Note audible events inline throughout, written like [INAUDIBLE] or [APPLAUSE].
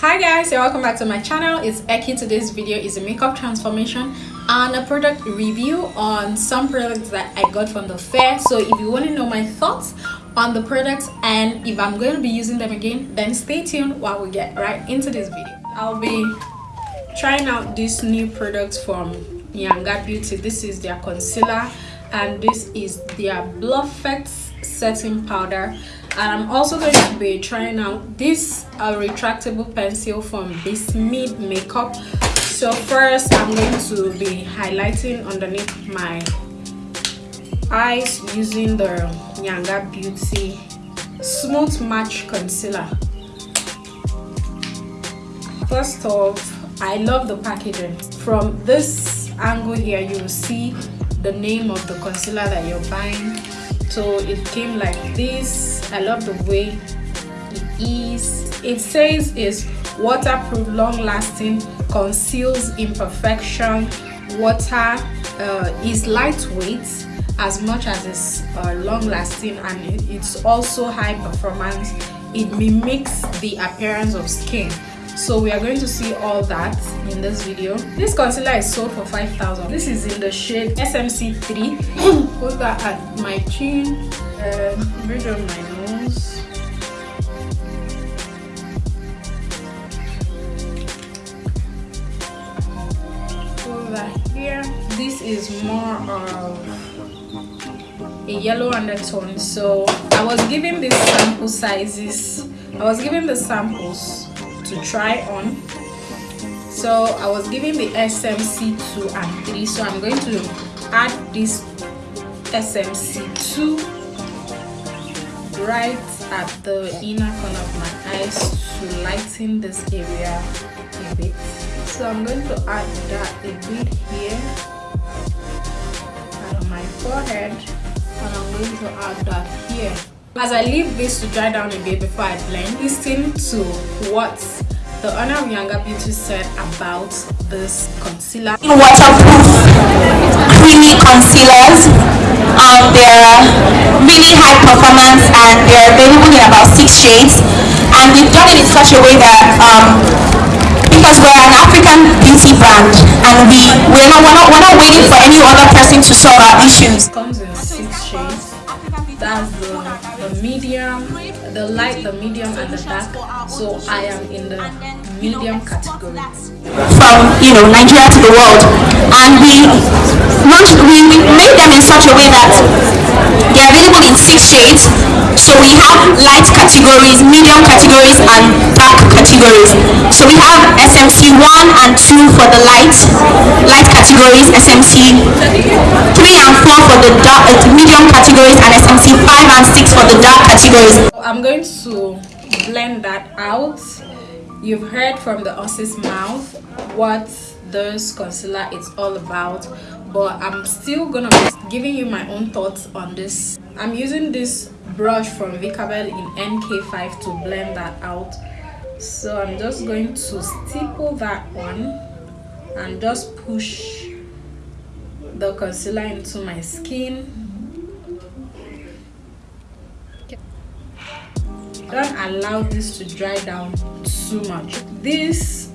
hi guys and welcome back to my channel. It's Eki. Today's video is a makeup transformation and a product review on some products that I got from the fair. So if you want to know my thoughts on the products and if I'm going to be using them again then stay tuned while we get right into this video. I'll be trying out this new product from Yanga Beauty. This is their concealer and this is their Bluffect setting powder and i'm also going to be trying out this uh, retractable pencil from Bismede makeup. So first i'm going to be highlighting underneath my eyes using the Yanga Beauty smooth match concealer. First off i love the packaging. From this angle here you will see the name of the concealer that you're buying. So it came like this i love the way it is. It says is waterproof long lasting conceals imperfection. Water uh, is lightweight as much as it's uh, long lasting and it's also high performance. It mimics the appearance of skin. So we are going to see all that in this video. This concealer is sold for 5000 this is in the shade smc3 [COUGHS] put that at my chin. And bridge on my is more of a yellow undertone. So i was giving these sample sizes. I was giving the samples to try on. So i was giving the smc 2 and 3 so i'm going to add this smc 2 right at the inner corner of my eyes to lighten this area a bit. So i'm going to add that a bit here my forehead and i'm going to add that here as I leave this to dry down a bit before I blend, listen to what the owner of Yanga Beauty said about this concealer. Waterproof creamy concealers. Um, they're really high performance and they're available in about six shades. And we've done it in such a way that um, because we're an African beauty brand and we we're not, we're not we're not waiting for any other person to solve our issues. It comes in six shades that's the, the medium the light the medium and the dark. So i am in the medium category. From you know nigeria to the world. And we launched we made them in such a way that they're available in six shades so we have light categories medium categories and dark categories so we have smc 1 and 2 for the light light categories smc 3 and 4 for the dark uh, medium categories and smc 5 and 6 for the dark categories. I'm going to blend that out. You've heard from the horse's mouth what this concealer is all about but I'm still gonna be giving you my own thoughts on this. I'm using this brush from Vicabel in NK5 to blend that out. So I'm just going to stipple that on and just push the concealer into my skin don't allow this to dry down too much this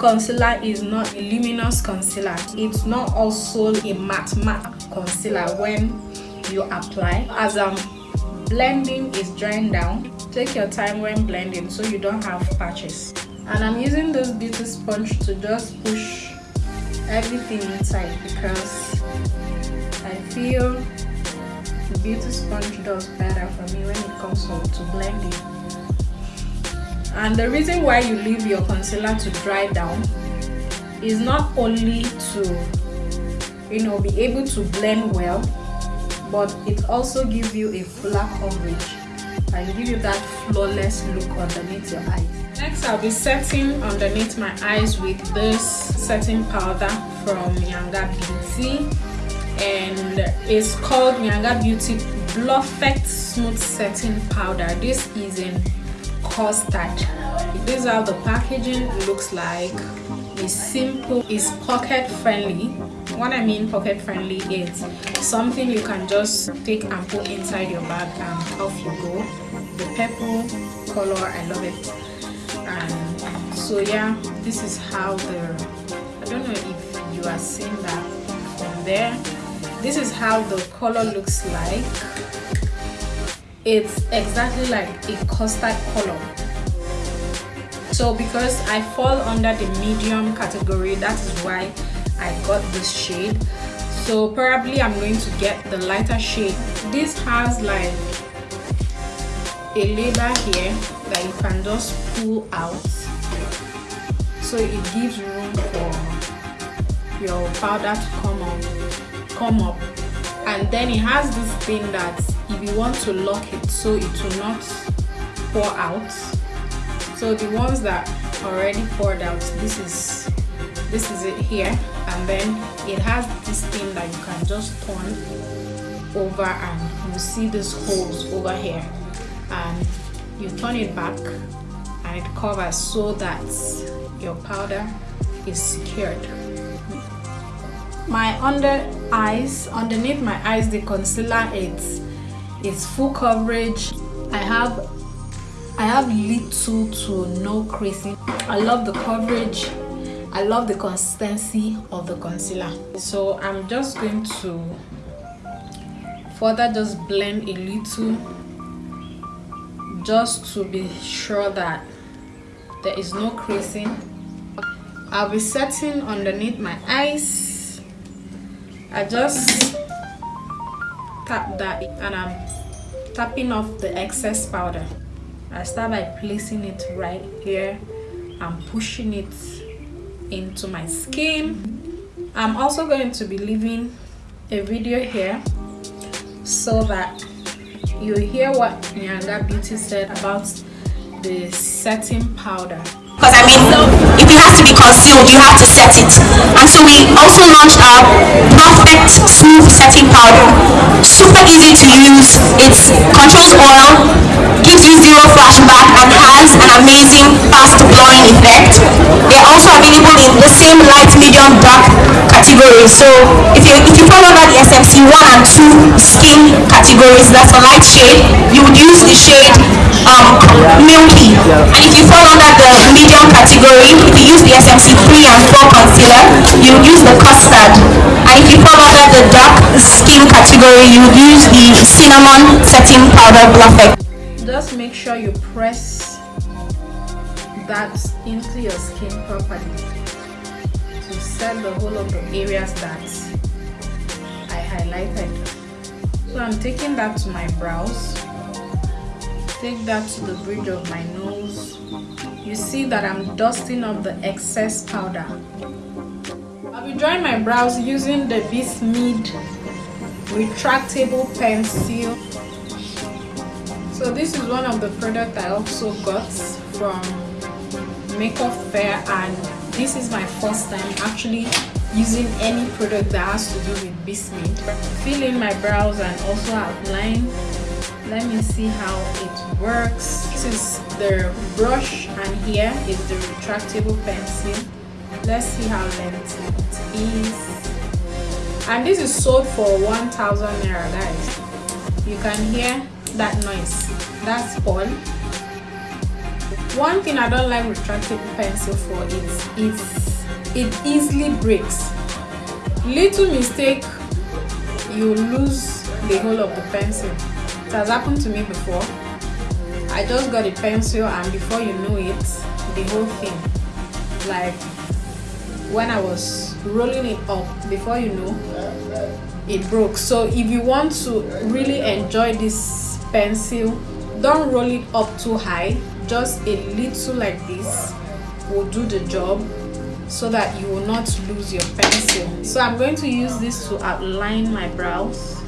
concealer is not a luminous concealer. It's not also a matte matte concealer when you apply. As i'm blending is drying down. Take your time when blending so you don't have patches. And i'm using this beauty sponge to just push everything inside because i feel the beauty sponge does better for me when it comes to blending and the reason why you leave your concealer to dry down is not only to you know be able to blend well but it also gives you a fuller coverage and give you that flawless look underneath your eyes next i'll be setting underneath my eyes with this setting powder from Yanga Beauty and it's called Yanga Beauty Bluffect Smooth Setting Powder. This is in This is how the packaging looks like. It's simple, it's pocket friendly. What I mean pocket friendly is something you can just take and put inside your bag and off you go. The purple color, I love it. And so yeah this is how the i don't know if you are seeing that from there this is how the color looks like it's exactly like a custard color so because i fall under the medium category that is why i got this shade. So probably i'm going to get the lighter shade. This has like a label here that you can just pull out. So it gives room for your powder to come up come up. And then it has this thing that if you want to lock it so it will not pour out so the ones that already poured out this is this is it here. And then it has this thing that you can just turn over and you see these holes over here. And you turn it back and it covers so that your powder is secured. My under eyes underneath my eyes the concealer it's it's full coverage. I have i have little to no creasing i love the coverage. I love the consistency of the concealer. So i'm just going to further just blend a little just to be sure that there is no creasing. I'll be setting underneath my eyes. I just tap that and I'm tapping off the excess powder. I start by placing it right here. And pushing it into my skin. I'm also going to be leaving a video here so that you hear what Nyanga Beauty said about the setting powder. Concealed, you have to set it. And so we also launched our Perfect Smooth Setting Powder. Super easy to use. It controls oil, gives you zero flashback, and has amazing fast blowing effect. They're also available in the same light, medium, dark categories. So if you if you fall under the SMC 1 and 2 skin categories, that's a light shade, you would use the shade um, milky. And if you fall under the medium category, if you use the SMC 3 and 4 concealer, you use the custard. And if you fall under the dark skin category, you use the cinnamon setting powder Bluff Just make sure you press that into your skin properly to set the whole of the areas that I highlighted. So I'm taking that to my brows. Take that to the bridge of my nose. You see that I'm dusting off the excess powder. I'll be drawing my brows using the Bismid retractable pencil so this is one of the products I also got from Makeup Fair and this is my first time actually using any product that has to do with Bismid fill in my brows and also outline. Let me see how it works. This is the brush and here is the retractable pencil. Let's see how lengthy it is. And this is sold for 1000 naira guys. You can hear that noise. That's all one thing i don't like retractable pencil for is it's it easily breaks. Little mistake you lose the whole of the pencil. It has happened to me before. I just got a pencil and before you know it the whole thing. Like when i was rolling it up before you know it broke. So if you want to really enjoy this pencil don't roll it up too high just a little like this will do the job so that you will not lose your pencil. So i'm going to use this to outline my brows.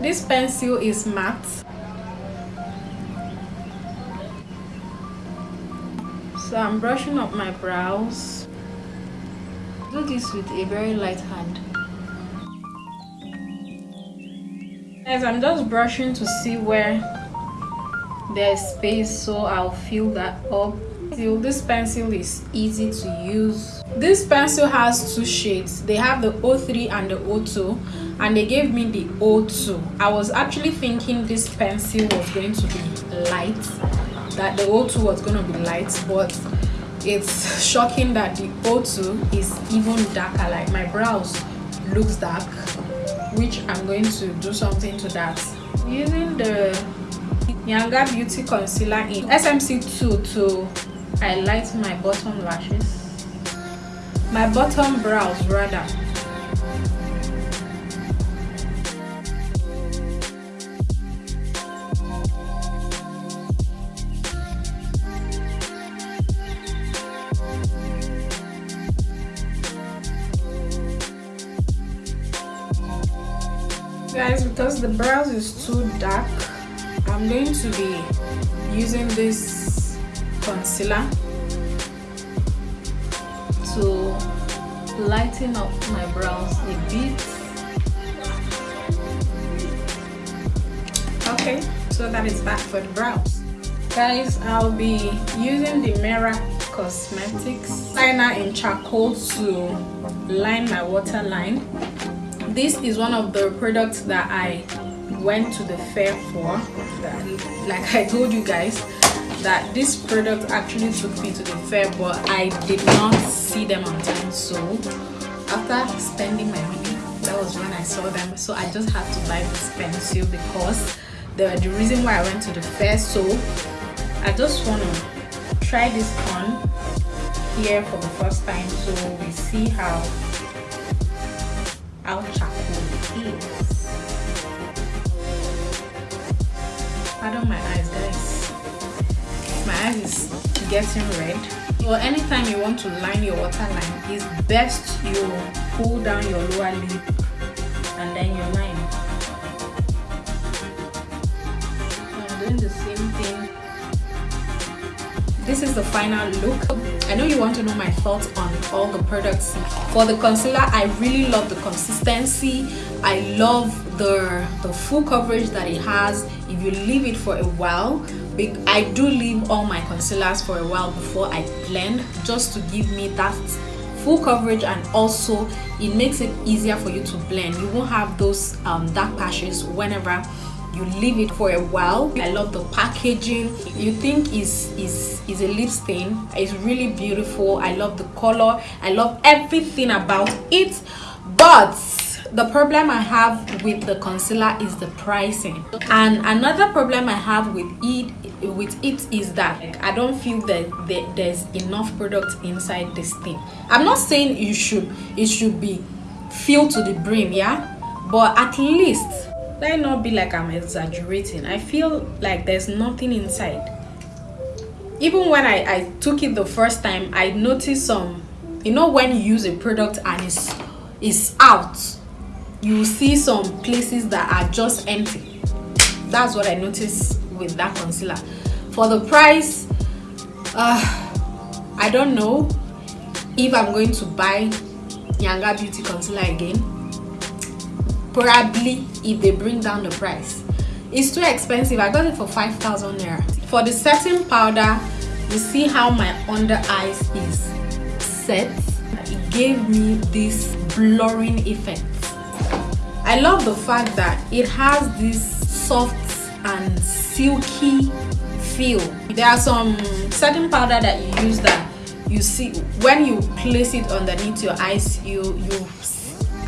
This pencil is matte. So I'm brushing up my brows. Do this with a very light hand as I'm just brushing to see where there's space so I'll fill that up. This pencil is easy to use. This pencil has two shades. They have the O3 and the O2 and they gave me the O2 I was actually thinking this pencil was going to be light that the O2 was going to be light but it's shocking that the O2 is even darker like my brows looks dark which I'm going to do something to that. Using the Nyanga Beauty Concealer in SMC2 to highlight my bottom lashes. My bottom brows rather guys because the brows is too dark i'm going to be using this concealer to lighten up my brows a bit. Okay so that is that for the brows. Guys i'll be using the Mera cosmetics liner in charcoal to line my waterline this is one of the products that I went to the fair for that, like I told you guys that this product actually took me to the fair but I did not see them on time. So after spending my money that was when I saw them. So I just had to buy this pencil because the reason why I went to the fair so I just want to try this on here for the first time so we see how charcoal is. Pardon my eyes guys. My eyes is getting red. Or anytime you want to line your waterline, it's best you pull down your lower lip and then you line. I'm doing the same thing. This is the final look. I know you want to know my thoughts on all the products. For the concealer, I really love the consistency. I love the, the full coverage that it has. If you leave it for a while, I do leave all my concealers for a while before I blend just to give me that full coverage and also it makes it easier for you to blend. You won't have those um, dark patches whenever you leave it for a while. I love the packaging. You think is is is a lip stain. It's really beautiful. I love the color. I love everything about it. But the problem i have with the concealer is the pricing. And another problem i have with it with it is that i don't feel that there's enough product inside this thing. I'm not saying you should it should be filled to the brim yeah? But at least let not be like i'm exaggerating? I feel like there's nothing inside. Even when i i took it the first time i noticed some you know when you use a product and it's it's out you see some places that are just empty. That's what i noticed with that concealer. For the price uh i don't know if i'm going to buy Nyanga beauty concealer again probably if they bring down the price it's too expensive. I got it for 5000 naira. For the setting powder you see how my under eyes is set? It gave me this blurring effect. I love the fact that it has this soft and silky feel. There are some setting powder that you use that you see when you place it underneath your eyes you you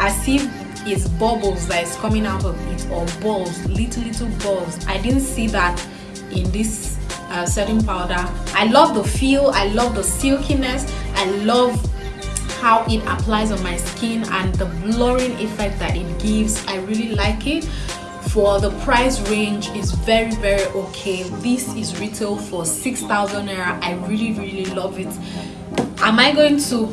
as if is bubbles that is coming out of it or balls little little balls. I didn't see that in this uh, setting powder. I love the feel i love the silkiness i love how it applies on my skin and the blurring effect that it gives. I really like it. For the price range is very very okay. This is retail for 6000 naira. I really really love it. Am i going to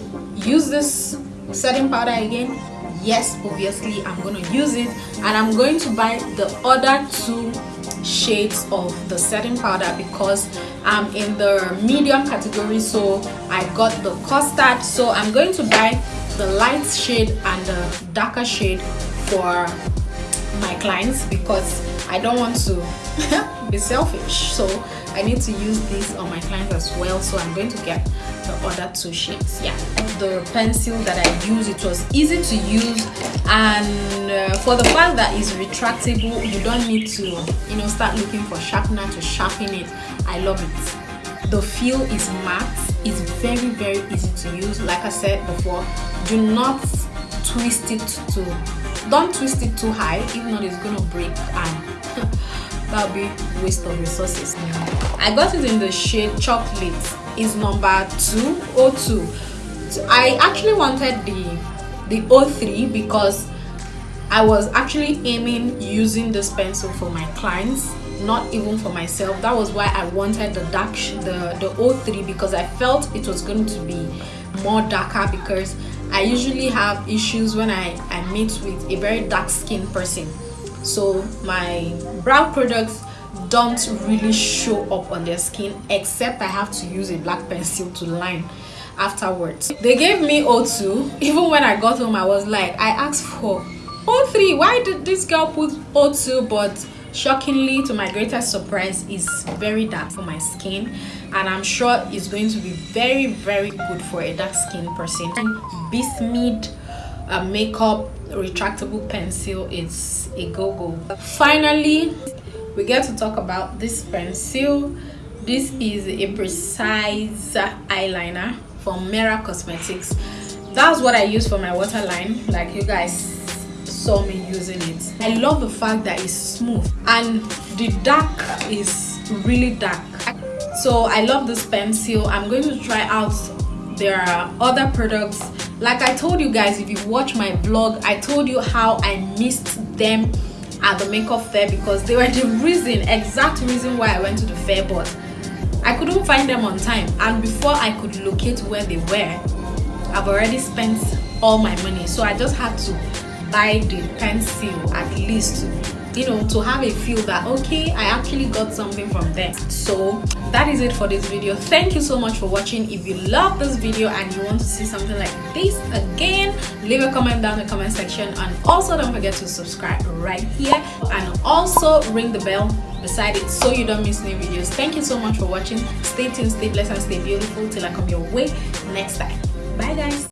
use this setting powder again yes obviously i'm going to use it and i'm going to buy the other two shades of the setting powder because i'm in the medium category so i got the custard. So i'm going to buy the light shade and the darker shade for my clients because I don't want to [LAUGHS] be selfish so I need to use this on my clients as well so I'm going to get the other two shades yeah the pencil that I use. It was easy to use and uh, for the fact that it's retractable you don't need to you know start looking for sharpener to sharpen it. I love it. The feel is matte. It's very very easy to use. Like I said before do not twist it to don't twist it too high if not it's gonna break and [LAUGHS] that'll be waste of resources. I got it in the shade chocolate. Is number 202 so i actually wanted the the 03 because i was actually aiming using this pencil for my clients not even for myself. That was why i wanted the dark the the 03 because i felt it was going to be more darker because i usually have issues when i i meet with a very dark skinned person so my brow products don't really show up on their skin except I have to use a black pencil to line afterwards. They gave me O2. [LAUGHS] Even when I got home, I was like, I asked for O3. Why did this girl put O2? But shockingly, to my greatest surprise, is very dark for my skin. And I'm sure it's going to be very, very good for a dark skin person. Bismuth uh, makeup retractable pencil it's a go-go. Finally, we get to talk about this pencil this is a precise eyeliner from Mera Cosmetics that's what I use for my waterline like you guys saw me using it. I love the fact that it's smooth and the dark is really dark. So I love this pencil. I'm going to try out their other products. Like I told you guys if you watch my vlog I told you how I missed them at the makeup fair because they were the reason exact reason why I went to the fair but I couldn't find them on time. And before I could locate where they were I've already spent all my money. So I just had to buy the pencil at least you know to have a feel that okay i actually got something from them so that is it for this video. Thank you so much for watching. If you love this video and you want to see something like this again leave a comment down in the comment section. And also don't forget to subscribe right here. And also ring the bell beside it so you don't miss new videos. Thank you so much for watching. Stay tuned stay blessed and stay beautiful till i come your way next time. Bye guys